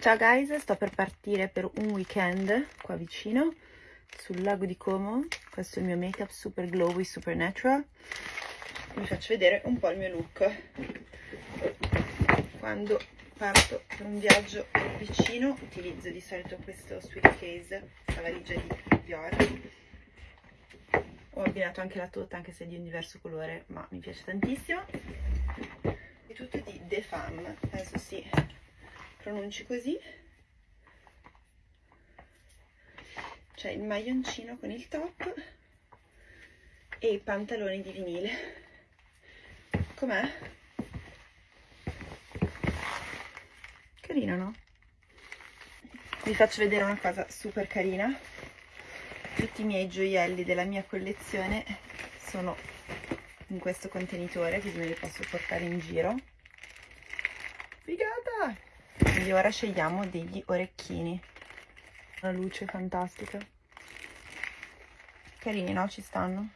Ciao guys, sto per partire per un weekend qua vicino sul lago di Como. Questo è il mio make up super glowy, super natural. Vi faccio vedere un po' il mio look. Quando parto per un viaggio vicino utilizzo di solito questo sweet case, la valigia di Dior. Ho abbinato anche la tuta, anche se è di un diverso colore, ma mi piace tantissimo. È tutto di The Femme, penso sì pronunci così. C'è il maglioncino con il top e i pantaloni di vinile. Com'è? carino no? vi faccio vedere una cosa super carina. Tutti i miei gioielli della mia collezione sono in questo contenitore così me li posso portare in giro. Figata quindi ora scegliamo degli orecchini una luce fantastica carini no? ci stanno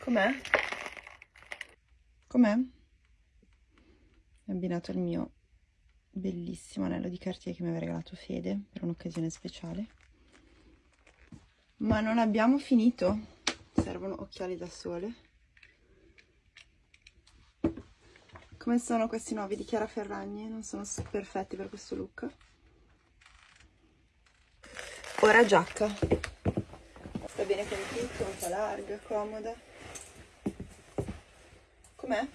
com'è? com'è? è abbinato al mio bellissimo anello di Cartier che mi aveva regalato Fede per un'occasione speciale ma non abbiamo finito servono occhiali da sole Come sono questi nuovi di Chiara Ferragni? Non sono perfetti per questo look. Ora giacca. Sta bene con tutto, un po' larga, comoda. Com'è?